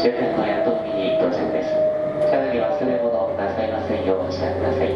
か辺の宿見に到着です。さらに忘れ物なさいませんようおしらせください。